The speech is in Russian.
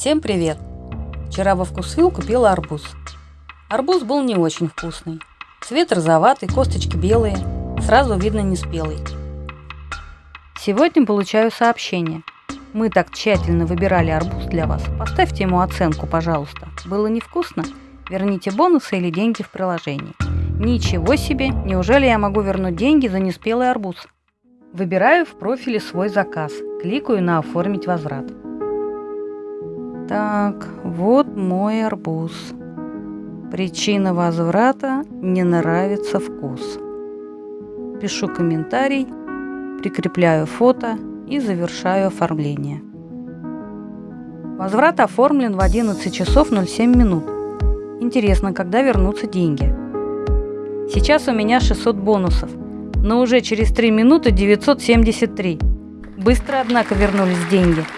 Всем привет! Вчера во вкусвилл купила арбуз. Арбуз был не очень вкусный. Цвет розоватый, косточки белые, сразу видно неспелый. Сегодня получаю сообщение. Мы так тщательно выбирали арбуз для вас. Поставьте ему оценку, пожалуйста. Было невкусно? Верните бонусы или деньги в приложении. Ничего себе! Неужели я могу вернуть деньги за неспелый арбуз? Выбираю в профиле свой заказ. Кликаю на «Оформить возврат». Так, вот мой арбуз. Причина возврата – не нравится вкус. Пишу комментарий, прикрепляю фото и завершаю оформление. Возврат оформлен в 11 часов 07 минут. Интересно, когда вернутся деньги? Сейчас у меня 600 бонусов, но уже через 3 минуты 973. Быстро, однако, вернулись деньги –